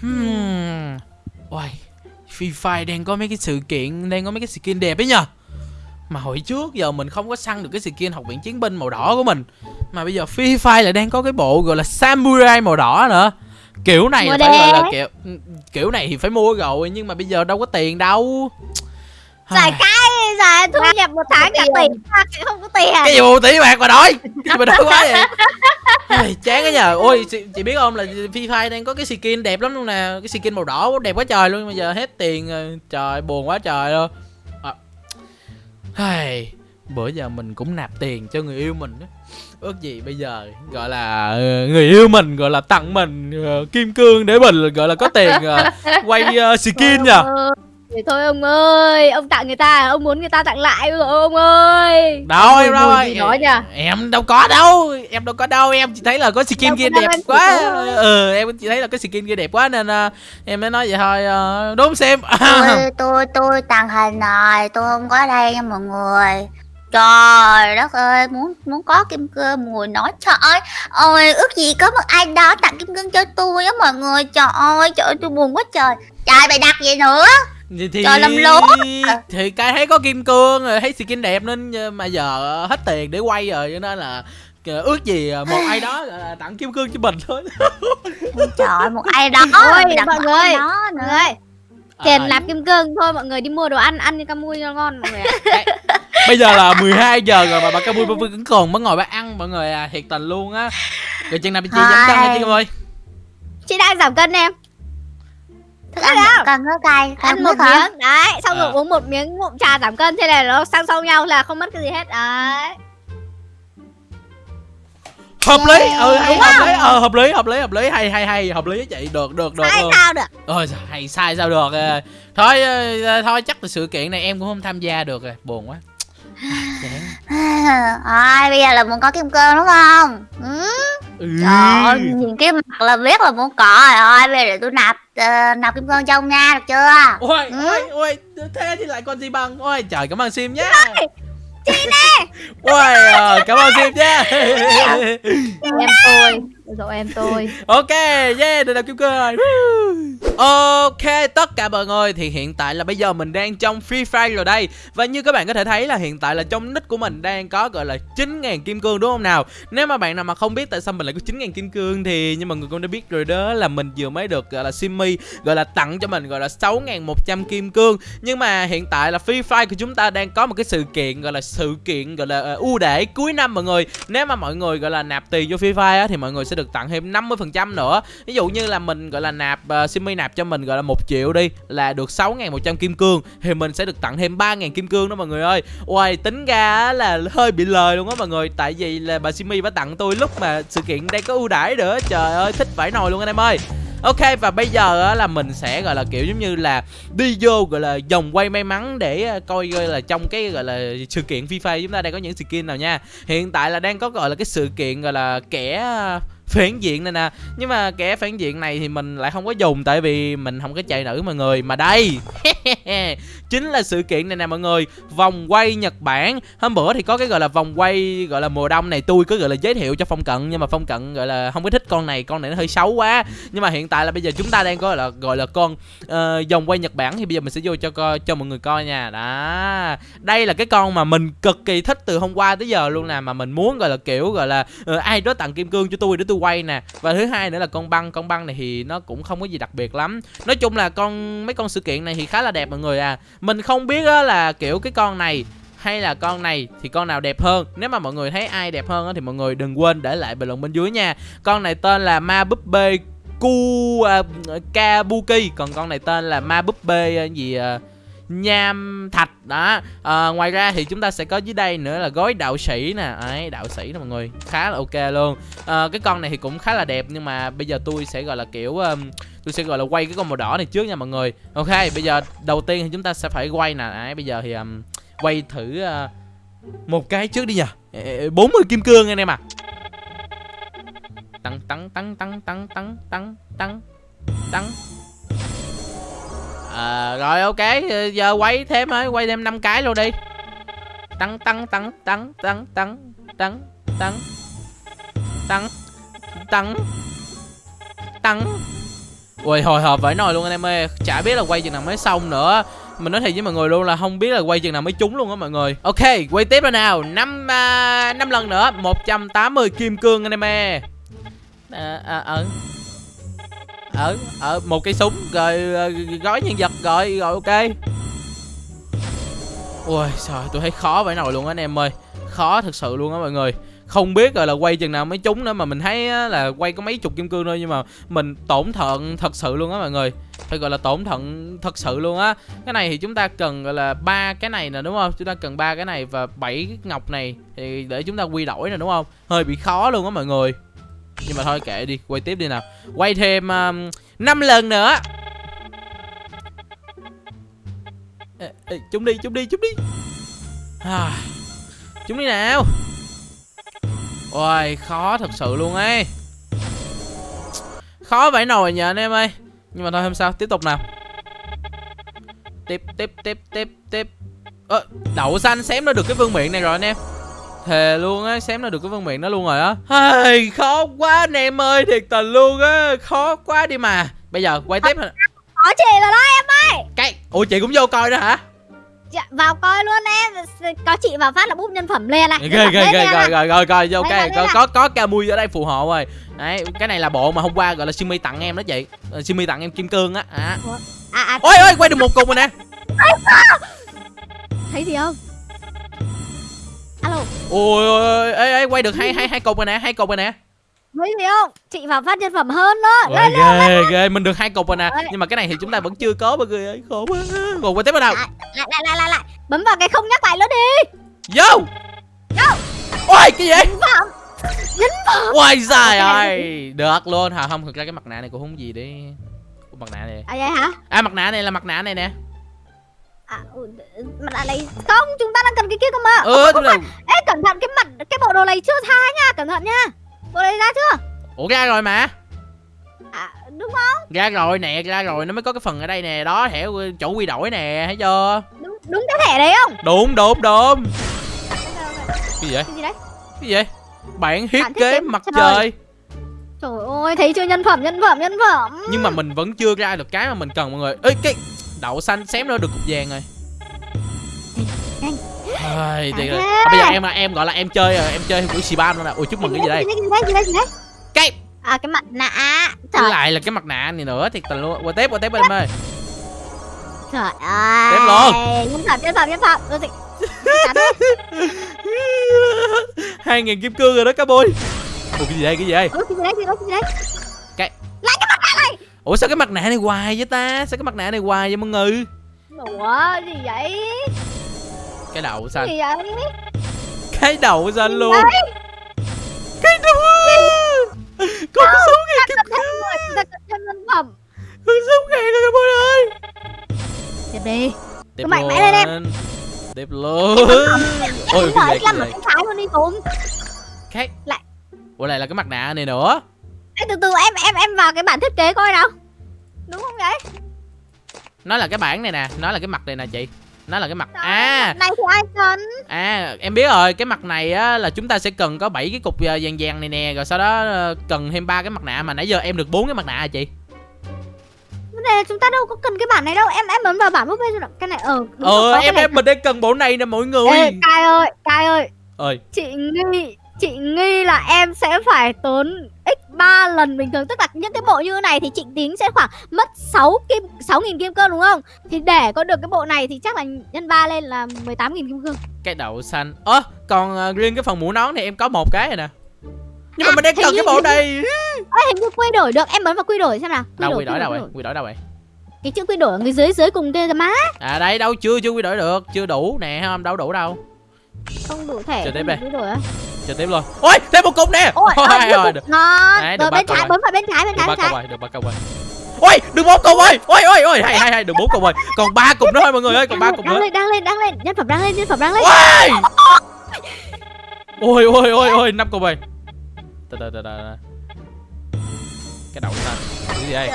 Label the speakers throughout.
Speaker 1: Hmm. Ôi, Free Fire đang có mấy cái sự kiện, đang có mấy cái skin đẹp ấy nhờ. Mà hồi trước giờ mình không có săn được cái skin học viện chiến binh màu đỏ của mình. Mà bây giờ Free Fire lại đang có cái bộ gọi là Samurai màu đỏ nữa. Kiểu này là phải gọi là kiểu Kiểu này thì phải mua rồi Nhưng mà bây giờ đâu có tiền đâu
Speaker 2: Giải cái giải thu nhập một tháng cả tỷ mà không có tiền.
Speaker 1: Cái gì một tỷ bạc mà đổi cái gì mà đổi quá vậy. Ôi, chán cái nhờ. Ôi chị, chị biết không là Free Fire đang có cái skin đẹp lắm luôn nè. Cái skin màu đỏ đẹp quá trời luôn bây giờ hết tiền rồi. Trời buồn quá trời luôn. À. Bữa giờ mình cũng nạp tiền cho người yêu mình á. Ước gì bây giờ gọi là ờ, người yêu mình gọi là tặng mình ờ, kim cương để mình gọi là có tiền ờ, quay ờ, skin nhờ
Speaker 2: Thì thôi ông ơi, ông tặng người ta, ông muốn người ta tặng lại rồi ông ơi.
Speaker 1: đâu em đâu
Speaker 2: nhỉ?
Speaker 1: em đâu có đâu em đâu có đâu em chỉ thấy là có skin
Speaker 2: Đâu
Speaker 1: kia đẹp quá.
Speaker 2: có-
Speaker 1: ừ em chỉ thấy là cái skin kia đẹp quá nên ờ, em mới nói vậy thôi ờ, đúng xem
Speaker 3: tôi tôi tôi tàng hình rồi tôi không có đây nha mọi người. Trời đất ơi muốn muốn có kim cương mùi nói trời ơi ôi ước gì có một ai đó tặng kim cương cho tôi á mọi người trời ơi trời ơi tôi buồn quá trời. Trời mày đặt gì nữa
Speaker 1: thì, thì
Speaker 3: Trời, làm lố.
Speaker 1: thì cái thấy có kim cương rồi thấy skin đẹp nên mà giờ hết tiền để quay rồi cho nên là ước gì một ai đó tặng kim cương cho mình thôi.
Speaker 3: Trời ơi một ai đó đặt
Speaker 2: mọi người,
Speaker 3: đó nữa.
Speaker 2: Người, tiền
Speaker 1: À,
Speaker 2: nạp kim cương thôi mọi người đi mua đồ ăn, ăn cho cam mui cho ngon mọi người ạ.
Speaker 1: bây giờ là 12 giờ rồi mà bà Camui vẫn còn mới ngồi bà ăn mọi người à thiệt tình luôn á. Rồi chừng nào chị giảm cân hả chị ơi
Speaker 2: Chị đang giảm cân em,
Speaker 3: thức ăn giảm cân nó cay
Speaker 2: ăn một
Speaker 3: hả
Speaker 2: miếng, đấy, xong rồi
Speaker 1: À.
Speaker 2: uống một miếng ngụm trà giảm cân, thế này nó sang song nhau là không mất cái gì hết, đấy.
Speaker 1: hợp lý ừ hay
Speaker 2: Đúng
Speaker 1: hợp
Speaker 2: không?
Speaker 1: lý ờ hợp lý hợp lý hợp lý hay hay hay hợp lý chị được được được
Speaker 2: Sai sao được.
Speaker 1: ôi giời, hay sai sao được ờ. thôi ờ, thôi chắc là sự kiện này em cũng không tham gia được rồi buồn quá.
Speaker 3: Ai bây giờ là muốn có kim cương đúng không ừ.
Speaker 1: Ừ.
Speaker 3: Trời ơi, nhìn cái mặt là biết là muốn có rồi. Ơi bây giờ để tôi nạp ờ, nạp kim cương cho ông nha được chưa?
Speaker 1: Ôi
Speaker 3: Ừ.
Speaker 1: ôi ôi thế thì lại còn gì bằng? Ôi trời cảm ơn sim nhá.
Speaker 2: Chị nè,
Speaker 1: ôi ờ, cảm ơn sim nhá.
Speaker 2: Em tôi, rồi em tôi.
Speaker 1: Ok, yeah, được là kim cương rồi Ok, tất cả mọi người thì hiện tại là bây giờ mình đang trong Free Fire rồi đây. Và như các bạn có thể thấy là hiện tại là trong nick của mình đang có gọi là 9.000 kim cương đúng không nào? Nếu mà bạn nào mà không biết tại sao mình lại có 9.000 kim cương thì như mọi người cũng đã biết rồi đó là mình vừa mới được gọi là Simmy gọi là tặng cho mình gọi là 6.100 kim cương. Nhưng mà hiện tại là Free Fire của chúng ta đang có một cái sự kiện gọi là sự kiện gọi là ờ, ưu đãi cuối năm mọi người. Nếu mà mọi người gọi là nạp tiền vô Free Fire á, thì mọi người sẽ được được tặng thêm 50% nữa. Ví dụ như là mình gọi là nạp uh, simi nạp cho mình gọi là một triệu đi là được 6.100 kim cương thì mình sẽ được tặng thêm 3.000 kim cương đó mọi người ơi. Uầy tính ra là hơi bị lời luôn á mọi người tại vì là bà simi bà tặng tôi lúc mà sự kiện đây có ưu đãi nữa trời ơi thích vãi nồi luôn anh em ơi. Ok và bây giờ là mình sẽ gọi là kiểu giống như là đi vô gọi là vòng quay may mắn để ờ, coi gọi là trong cái gọi là sự kiện FIFA chúng ta đang có những skin nào nha. Hiện tại là đang có gọi là cái sự kiện gọi là kẻ phản diện này nè. Nhưng mà kẻ phản diện này thì mình lại không có dùng tại vì mình không có chạy nữ mọi người. Mà đây chính là sự kiện này nè mọi người. Vòng quay nhật bản. Hôm bữa thì có cái gọi là vòng quay gọi là mùa đông này. Tôi cứ gọi là giới thiệu cho phong cận nhưng mà phong cận gọi là không có thích con này. Con này nó hơi xấu quá. Nhưng mà hiện tại là bây giờ chúng ta đang có gọi là gọi là con uh, vòng quay nhật bản. Thì bây giờ mình sẽ vô cho coi cho mọi người coi nha. Đó. Đây là cái con mà mình cực kỳ thích từ hôm qua tới giờ luôn nè. Mà mình muốn gọi là kiểu gọi là uh, ai đó tặng kim cương cho tôi để tôi quay nè. Và thứ hai nữa là con băng. Con băng này thì nó cũng không có gì đặc biệt lắm. Nói chung là con mấy con sự kiện này thì khá là đẹp mọi người à. Mình không biết á là kiểu cái con này hay là con này thì con nào đẹp hơn. Nếu mà mọi người thấy ai đẹp hơn á thì mọi người đừng quên để lại bình luận bên dưới nha. Con này tên là ma búp bê ku uh, à, kabuki. Còn con này tên là ma búp bê uh, gì uh, nham thạch. Đó. À, ngoài ra thì chúng ta sẽ có dưới đây nữa là gói đạo sĩ nè. Ấy đạo sĩ nè mọi người. Khá là ok luôn. À, cái con này thì cũng khá là đẹp nhưng mà bây giờ tôi sẽ gọi là kiểu um, tôi sẽ gọi là quay cái con màu đỏ này trước nha mọi người. Ok bây giờ đầu tiên thì chúng ta sẽ phải quay nè. Ấy bây giờ thì um, quay thử uh, một cái trước đi nha 40 kim cương anh em à. Tăng tăng tăng tăng tăng tăng tăng tăng tăng à, rồi ok. Ờ, giờ quay thêm thôi quay thêm 5 cái luôn đi. Tăng tăng tăng tăng tăng tăng tăng tăng tăng tăng tăng Ui hồi hộp vãi nồi luôn anh em ơi. Chả biết là quay chừng nào mới xong nữa. Mình nói thiệt với mọi người luôn là không biết là quay chừng nào mới trúng luôn á mọi người. Ok quay tiếp rồi nào. Năm uh, năm lần nữa. 180 kim cương anh em ơi. À, à, ở ở ở một cây súng rồi ờ, gói nhân vật rồi rồi ok. Ui trời tôi thấy khó vậy nồi luôn á anh em ơi. Khó thật sự luôn á mọi người. Không biết rồi là quay chừng nào mới trúng nữa mà mình thấy á, là quay có mấy chục kim cương thôi nhưng mà mình tổn thận thật sự luôn á mọi người. Phải gọi là tổn thận thật sự luôn á. Cái này thì chúng ta cần gọi là ba cái này nè đúng không? Chúng ta cần ba cái này và bảy ngọc này thì để chúng ta quy đổi nè đúng không? Hơi bị khó luôn á mọi người nhưng mà thôi kệ đi quay tiếp đi nào. Quay thêm um, 5 lần nữa. Ê, ê, chúng đi chúng đi chúng đi. À, chúng đi nào. Ôi khó thật sự luôn ấy. Khó vậy nồi nhờ anh em ơi. Nhưng mà thôi không sao tiếp tục nào. Tiếp tiếp tiếp tiếp tiếp. Ơ đậu xanh xém nó được cái vương miện này rồi anh em thề luôn á xém nó được cái vương miện đó luôn rồi á. Hey, khó quá anh em ơi thiệt tình luôn á khó quá đi mà. Bây giờ quay tiếp hả?
Speaker 2: Có chị rồi đó em ơi.
Speaker 1: Cái ủa chị cũng vô coi đó hả?
Speaker 2: Dạ, Vào coi luôn em. Có chị vào phát là búp nhân phẩm lên này
Speaker 1: ghê ghê ghê rồi rồi rồi rồi ok
Speaker 2: là-
Speaker 1: có
Speaker 2: là-
Speaker 1: có có Camui ở đây phù hộ rồi. Đấy cái này là bộ mà hôm qua gọi là Simi tặng em đó chị. Ờ, Simi tặng em kim cương á à.
Speaker 2: À à
Speaker 1: ôi ôi quay được một cục rồi nè.
Speaker 2: Thấy gì không Alo
Speaker 1: ôi ôi ôi ê, ê, quay được hai hai hai cục rồi nè hai cục rồi nè.
Speaker 2: Thấy gì không? Chị vào phát nhân phẩm hơn đó.
Speaker 1: Ôi,
Speaker 2: Lên
Speaker 1: ghê ghê mình được hai cục rồi nè.
Speaker 2: Ôi.
Speaker 1: nhưng mà cái này thì chúng ta vẫn chưa có mọi người ơi. Khổ quá. Rồi quay tiếp vào đâu
Speaker 2: lại lại lại lại lại Bấm vào cái không nhắc lại nữa đi.
Speaker 1: Vô ôi cái gì?
Speaker 2: Phẩm Nhân phẩm
Speaker 1: ôi dài
Speaker 2: Ok.
Speaker 1: ơi. Được luôn. Hả không thực ra cái mặt nạ này cũng không gì đi. Mặt nạ này.
Speaker 2: À vậy hả?
Speaker 1: À mặt nạ này là mặt nạ này nè
Speaker 2: À ừ, mặt nạ này. Không chúng ta đang cần cái kia cơ mà.
Speaker 1: Ừ đúng rồi
Speaker 2: Ê cẩn thận cái mặt Cái bộ đồ này chưa tha nha Cẩn thận nha. Bộ này ra chưa?
Speaker 1: Ủa ra rồi mà.
Speaker 2: À đúng không?
Speaker 1: Ra rồi nè ra rồi. Nó mới có cái phần ở đây nè. Đó thẻ chỗ quy đổi nè thấy chưa?
Speaker 2: Đúng, đúng cái thẻ đấy không?
Speaker 1: Đúng đúng đúng. Cái gì vậy?
Speaker 2: Cái gì đấy?
Speaker 1: Cái gì vậy? Bản thiết kế mặt
Speaker 2: mặt
Speaker 1: trời.
Speaker 2: Trời ơi thấy chưa? Nhân phẩm nhân phẩm nhân phẩm.
Speaker 1: Nhưng mà mình vẫn chưa ra được cái mà mình cần mọi người. Ê cái đậu xanh xém nữa được cục vàng rồi. Ai, thì, à, bây giờ em em gọi là em chơi rồi em chơi của Siban luôn nè. Ui chúc mừng cái gì đây?
Speaker 2: Cái À cái mặt nạ. Trời,
Speaker 1: lại là cái mặt nạ này nữa thiệt tình luôn. Qua tiếp qua tiếp em ơi.
Speaker 2: Trời ơi.
Speaker 1: Tiếp luôn.
Speaker 2: Nhân phẩm, nhân phẩm, nhân phẩm
Speaker 1: hai ngàn kim cương rồi đó cá bôi. Ủa cái gì đây cái gì đây?
Speaker 2: Cái gì đấy, cái gì đấy, cái
Speaker 1: ủa sao cái mặt nạ này hoài vậy ta? Sao cái mặt nạ này hoài vậy mọi người?
Speaker 2: Ủa, gì vậy?
Speaker 1: cái
Speaker 2: Gì
Speaker 1: xanh
Speaker 2: vậy?
Speaker 1: cái đậu xanh luôn?
Speaker 2: Đấy,
Speaker 1: cái đậu có cái số ngàn kim
Speaker 2: cần thêm người, chúng ta cần thêm nhân phẩm
Speaker 1: có số ngàn rồi bôi ơi
Speaker 2: Tiếp đi.
Speaker 1: Tiếp
Speaker 2: Cứ mạnh mẽ lên em.
Speaker 1: tiếp luôn ôi cái gì
Speaker 2: nói
Speaker 1: cái gì đây
Speaker 2: cái trái luôn đi Tùng
Speaker 1: cái
Speaker 2: Lại.
Speaker 1: ủa lại là cái mặt nạ này nữa
Speaker 2: Ê, từ từ em em em vào cái bản thiết kế coi nào. Đúng không vậy?
Speaker 1: nó là cái bản này nè nó là cái mặt này nè chị. Nó là cái mặt.
Speaker 2: Trời,
Speaker 1: à.
Speaker 2: mặt này thì ai cần?
Speaker 1: À em biết rồi cái mặt này á là chúng ta sẽ cần có 7 cái cục ờ, vàng vàng này nè rồi sau đó ờ, cần thêm ba cái mặt nạ mà nãy giờ em được bốn cái mặt nạ à chị.
Speaker 2: Vấn đề là chúng ta đâu có cần cái bản này đâu. Em em bấm vào bản búp bê rồi. Cái này ờ
Speaker 1: ờ em em mình đang cần bộ này nè mọi người.
Speaker 2: Ê, Cai ơi, Cai ơi.
Speaker 1: Ơi
Speaker 2: Chị nghi Chị nghi là em sẽ phải tốn x 3 lần bình thường. Tức là những cái bộ như này thì chị tính sẽ khoảng mất 6 kim 6.000 kim cương đúng không? Thì để có được cái bộ này thì chắc là nhân 3 lên là 18.000 kim cương.
Speaker 1: Cái đậu xanh. Ơ còn ờ, riêng cái phần mũ nón thì em có một cái rồi nè. Nhưng mà
Speaker 2: À,
Speaker 1: mình đang cần
Speaker 2: như-
Speaker 1: cái bộ này.
Speaker 2: Ê, hình như quy đổi được. Em bấm vào quy đổi xem nào.
Speaker 1: Đâu quy đổi đâu
Speaker 2: quy
Speaker 1: rồi quy đổi đâu rồi
Speaker 2: Cái chữ quy đổi ở người dưới dưới cùng kia má.
Speaker 1: À đây đâu chưa chưa quy đổi được. Chưa đủ nè không đâu đủ đâu.
Speaker 2: Không đủ thẻ
Speaker 1: Chờ
Speaker 2: đủ quy đổi á
Speaker 1: chờ tiếp luôn. Ôi thêm một cục nè.
Speaker 2: Ôi,
Speaker 1: Ôi,
Speaker 2: ôi,
Speaker 1: rồi,
Speaker 2: được. ngon.
Speaker 1: Đấy,
Speaker 2: Rồi bên trái bấm vào bên trái bên trái bên trái.
Speaker 1: được ba cục rồi. Ôi được bốn cục rồi. Ôi ôi ôi hay hay hay được bốn cục rồi. Còn ba cục nữa thôi mọi người ơi còn ba cục
Speaker 2: đang
Speaker 1: nữa.
Speaker 2: lên đang lên đang lên. Nhân phẩm đang lên nhân phẩm đang lên.
Speaker 1: Ôi! Ôi ôi ôi ôi năm cục rồi. Từ từ từ từ cái đậu xanh cái gì đây?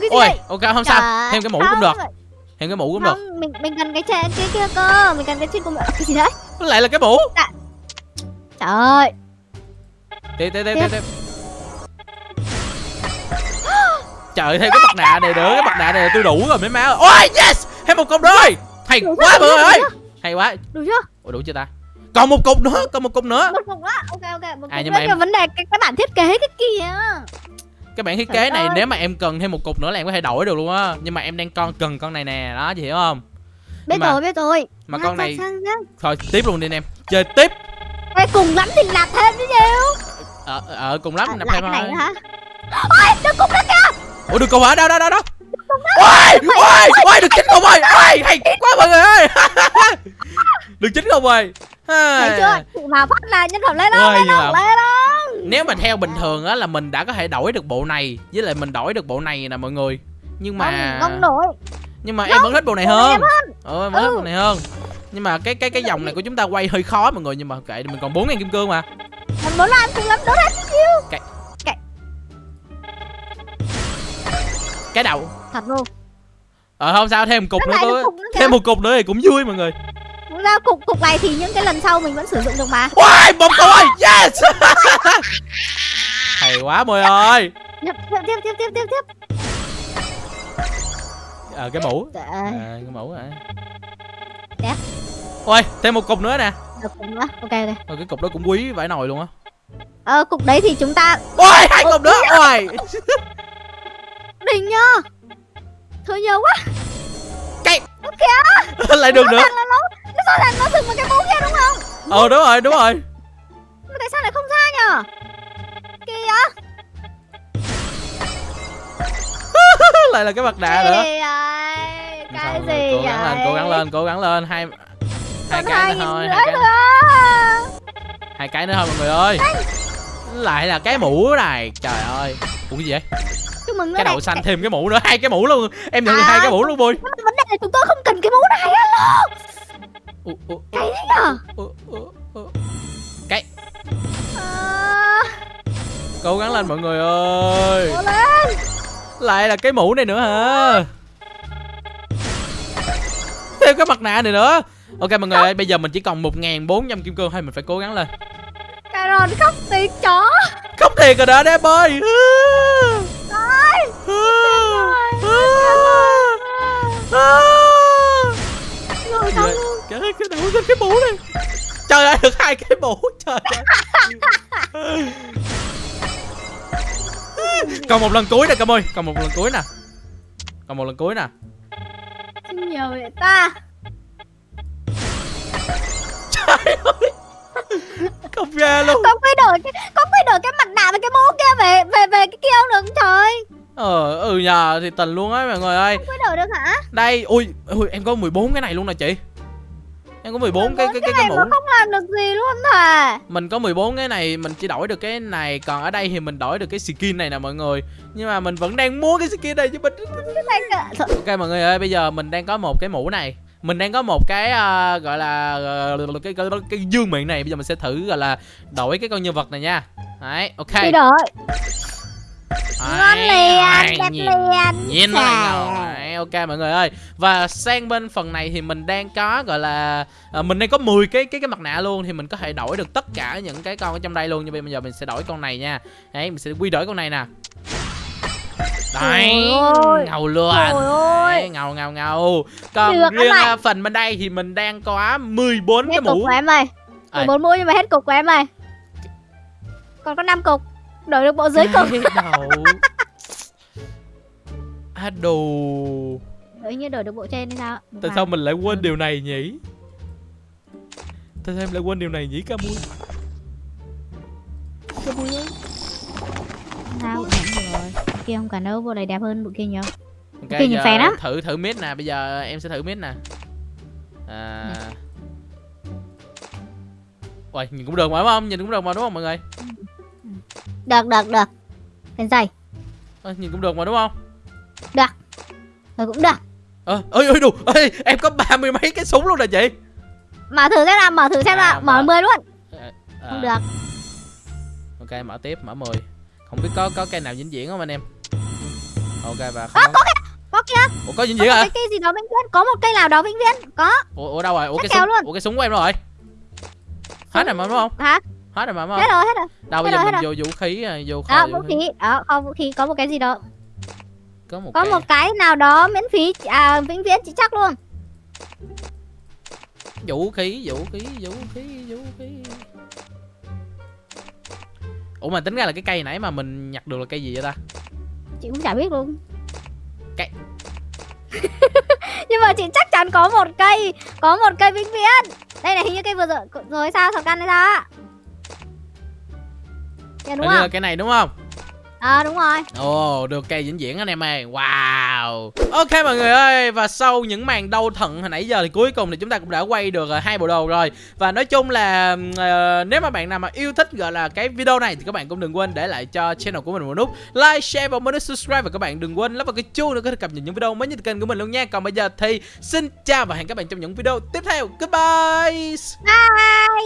Speaker 2: Gì
Speaker 1: ôi ok không sao. Thêm cái mũ cũng được. Thêm cái mũ cũng được.
Speaker 2: Mình mình cần cái trên cái kia cơ. Mình cần cái trên cùng cái gì đấy?
Speaker 1: Lại là cái mũ
Speaker 2: trời ơi.
Speaker 1: Tiếp tiếp tiếp tiếp tiếp. trời thêm cái mặt nạ này nữa cái mặt nạ này là tôi đủ rồi mấy má ơi. Ôi yes! Thêm một cục rồi hay
Speaker 2: Đủ
Speaker 1: quá mọi ơi. Hay quá.
Speaker 2: Đủ chưa?
Speaker 1: Ủa đủ chưa ta? Còn một cục nữa còn một cục nữa.
Speaker 2: Một cục nữa. Ok ok, một
Speaker 1: À,
Speaker 2: cục
Speaker 1: nhưng
Speaker 2: nữa.
Speaker 1: mà em-
Speaker 2: nhưng vấn đề cái, cái bản thiết kế cái kia.
Speaker 1: cái bản thiết
Speaker 2: Trời
Speaker 1: kế này
Speaker 2: ơi.
Speaker 1: nếu mà em cần thêm một cục nữa là em có thể đổi được luôn á. Nhưng mà em đang con cần con này nè đó chị hiểu không?
Speaker 2: Biết
Speaker 1: Nhưng mà-
Speaker 2: rồi, biết rồi.
Speaker 1: mà
Speaker 2: Sang,
Speaker 1: con này
Speaker 2: sang, sang.
Speaker 1: thôi tiếp luôn đi anh em. Chơi tiếp
Speaker 2: Ê, cùng lắm thì làm thêm chứ nhiều.
Speaker 1: ờ ờ cùng lắm
Speaker 2: À,
Speaker 1: nạp thêm
Speaker 2: này
Speaker 1: thôi.
Speaker 2: nữa hả? Ôi, đừng cục đó kìa.
Speaker 1: ủa được cục hả đâu đâu đâu đâu ôi ôi ôi được chín cục rồi. Ôi hay quá mọi người ơi. Được chín cục rồi.
Speaker 2: Thấy chưa? Mà phát là nhân phẩm lên
Speaker 1: Ôi,
Speaker 2: đâu, lên lên
Speaker 1: nếu mà theo bình thường á là mình đã có thể đổi được bộ này với lại mình đổi được bộ này nè mọi người. Nhưng mà
Speaker 2: Không, không đổi.
Speaker 1: nhưng mà em vẫn thích bộ này
Speaker 2: này
Speaker 1: hơn. ừ em vẫn thích
Speaker 2: Ừ.
Speaker 1: bộ này hơn nhưng mà cái cái cái dòng này của chúng ta quay hơi khó mọi người nhưng mà kệ mình còn bốn ngàn kim cương mà.
Speaker 2: Em muốn làm cùng lắm, đốt hết chứ nhiêu.
Speaker 1: cái đầu.
Speaker 2: Thật luôn.
Speaker 1: ờ không sao thêm một cục
Speaker 2: Nó
Speaker 1: nữa
Speaker 2: cục kìa.
Speaker 1: thêm một cục nữa thì cũng vui mọi người.
Speaker 2: Thực ra cục cục này thì những cái lần sau mình vẫn sử dụng được mà.
Speaker 1: Ôi, cục ơi yes! Hay quá mọi ơi.
Speaker 2: Tiếp tiếp tiếp tiếp tiếp tiếp
Speaker 1: ờ cái mũ. À, cái mũ hả
Speaker 2: Đẹp.
Speaker 1: Ôi thêm một cục nữa nè
Speaker 2: được cục nữa. Ok ok.
Speaker 1: Ôi, cái cục đó cũng quý vãi nồi luôn á
Speaker 2: Ờ cục đấy thì chúng ta
Speaker 1: ôi hai cục nữa ôi
Speaker 2: đỉnh nhá. Thôi nhiều quá. Nó kìa.
Speaker 1: lại được nữa
Speaker 2: Rõ ràng là nó nó rõ ràng nó dừng vào cái mũ kia đúng không?
Speaker 1: ờ đúng rồi đúng rồi
Speaker 2: Mà tại sao lại không ra nhở? Kìa.
Speaker 1: lại là cái mặt nạ nữa
Speaker 2: vậy? Cái
Speaker 1: sao,
Speaker 2: gì
Speaker 1: cố gắng lên cố gắng lên cố gắng lên hai hai cái nữa thôi hai cái
Speaker 2: nữa.
Speaker 1: hai cái nữa thôi mọi người ơi. Lại là cái mũ này. Trời ơi. Ủa gì vậy?
Speaker 2: Chúc mừng
Speaker 1: cái đầu xanh thêm cái mũ nữa. Hai cái mũ luôn. Em nhận
Speaker 2: À.
Speaker 1: hai cái mũ luôn bui
Speaker 2: vấn đề là chúng tôi không cần cái mũ này
Speaker 1: ủa,
Speaker 2: Cái gì nhở?
Speaker 1: cái.
Speaker 2: À,
Speaker 1: cố gắng lên mọi người ơi.
Speaker 2: Cố lên.
Speaker 1: lại là cái mũ này nữa hả? Thêm cái mặt nạ này nữa ok mọi người ơi bây giờ mình chỉ còn một bốn trăm kim cương thôi mình phải cố gắng lên
Speaker 2: Caron khóc tiếng chó.
Speaker 1: không thiệt rồi đó đế bơi
Speaker 2: Ôi. Rồi xong luôn.
Speaker 1: Trời ơi, cái đầu lên cái mũ này Trời ơi, được hai cái mũ Trời ơi Còn một lần cuối nè Cam ơi Còn một lần cuối nè Còn một lần cuối nè
Speaker 2: Xin nhiều vậy ta.
Speaker 1: Không ra luôn.
Speaker 2: Con phải đổi cái con phải đổi cái mặt nạ và cái mũ kia về về về cái kia không được trời.
Speaker 1: Ờ ừ nhờ thì tình luôn á mọi người ơi.
Speaker 2: Không phải đổi được hả?
Speaker 1: Đây ui, ui em có 14 cái này luôn nè chị. Em có 14 cái cái cái, cái mũ.
Speaker 2: không làm được gì luôn thà.
Speaker 1: Mình có 14 cái này Mình chỉ đổi được cái này Còn ở đây thì mình đổi được cái skin này nè mọi người. Nhưng mà mình vẫn đang mua cái skin này chứ mình Ok mọi người ơi, bây giờ mình đang có một cái mũ này Mình đang có một cái à, gọi là ờ, cái, cái, cái dương miệng này Bây giờ mình sẽ thử gọi là đổi cái con nhân vật này nha. Đấy, ok.
Speaker 2: Đi đổi. Ngon liền, đẹp liền.
Speaker 1: Nhìn Đấy, ok mọi người ơi. Và sang bên phần này thì mình đang có gọi là à, Mình đang có 10 cái cái cái mặt nạ luôn Thì mình có thể đổi được tất cả những cái con ở trong đây luôn. Nhưng bây giờ mình sẽ đổi con này nha. Đấy, mình sẽ quy đổi con này nè Đấy, ngầu luôn. Đấy, ngầu ngầu ngầu Còn
Speaker 2: Được,
Speaker 1: riêng à, phần bên đây thì mình đang có 14 cái
Speaker 2: Hết cục
Speaker 1: mũ
Speaker 2: của em ơi.
Speaker 1: À.
Speaker 2: Mười bốn mũi nhưng mà hết cục của em ơi. Còn có 5 cục. Đổi được bộ dưới cục.
Speaker 1: Cái đầu À đồ
Speaker 2: Đổi như đổi được bộ trên hay sao?
Speaker 1: Tại sao mình lại quên điều này nhỉ Tại sao em lại quên điều này nhỉ Camui Camui ơi
Speaker 2: Sao? Kia không cần đâu, bộ này đẹp hơn bộ kia nhiều.
Speaker 1: Ok
Speaker 2: Kinh
Speaker 1: giờ
Speaker 2: phèn lắm.
Speaker 1: thử thử mid nè Bây giờ em sẽ thử mid nè À Ôi nhìn cũng được mà đúng không Nhìn cũng được mà đúng không mọi người
Speaker 2: Được, được, được. Lên dây.
Speaker 1: Ơ, Nhìn cũng được mà đúng không
Speaker 2: Rồi cũng được.
Speaker 1: Ơ ơi ơi đủ ơi Em có ba mươi mấy cái súng luôn nè chị
Speaker 2: Mở thử xem nào, mở thử xem
Speaker 1: À,
Speaker 2: nào. Mở
Speaker 1: mở.
Speaker 2: 10 luôn.
Speaker 1: À,
Speaker 2: Không được.
Speaker 1: Ok mở tiếp mở 10 Không biết có có cây nào vĩnh viễn không anh em Ok và không có,
Speaker 2: Có kia,
Speaker 1: Ủa có viễn
Speaker 2: một
Speaker 1: hả
Speaker 2: cái cây gì đó vĩnh viễn. Có một cây nào đó vĩnh viễn. Có.
Speaker 1: Ủa, ủa đâu rồi Ủa cái
Speaker 2: Chắc
Speaker 1: súng
Speaker 2: luôn.
Speaker 1: Ủa cái súng của em đâu rồi Hết rồi mà đúng không
Speaker 2: Hả?
Speaker 1: Hết rồi mà đúng
Speaker 2: Hết
Speaker 1: không
Speaker 2: rồi, hết rồi.
Speaker 1: Đâu bây
Speaker 2: hết
Speaker 1: giờ mình
Speaker 2: hết
Speaker 1: vô vũ khí à, vô kho
Speaker 2: Đó,
Speaker 1: vũ
Speaker 2: khí. Đó, kho vũ khí có một cái gì đó.
Speaker 1: có một
Speaker 2: Có
Speaker 1: cái
Speaker 2: một cái nào đó miễn phí à vĩnh viễn chị chắc luôn.
Speaker 1: vũ khí vũ khí vũ khí vũ khí ủa mà tính ra là cái cây nãy mà mình nhặt được là cây gì vậy ta
Speaker 2: Chị cũng chả biết luôn.
Speaker 1: Cây-
Speaker 2: Nhưng mà chị chắc chắn có một cây, có một cây vĩnh viễn. Đây này hình như cây vừa rồi rồi sao thằng căn á? Dạ đúng không?
Speaker 1: cái này đúng không
Speaker 2: À đúng rồi.
Speaker 1: Ồ, được cây vĩnh viễn anh em ơi. Wow. Ok mọi người ơi, và sau những màn đau thận hồi nãy giờ thì cuối cùng thì chúng ta cũng đã quay được ờ, hai bộ đồ rồi. Và nói chung là ờ, nếu mà bạn nào mà yêu thích gọi là cái video này thì các bạn cũng đừng quên để lại cho channel của mình một nút like, share và một nút subscribe và các bạn đừng quên lắp vào cái chuông để có thể cập nhật những video mới nhất kênh của mình luôn nha. Còn bây giờ thì xin chào và hẹn các bạn trong những video tiếp theo. Goodbye.
Speaker 2: Bye.